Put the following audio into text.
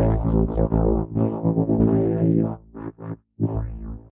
Thank you.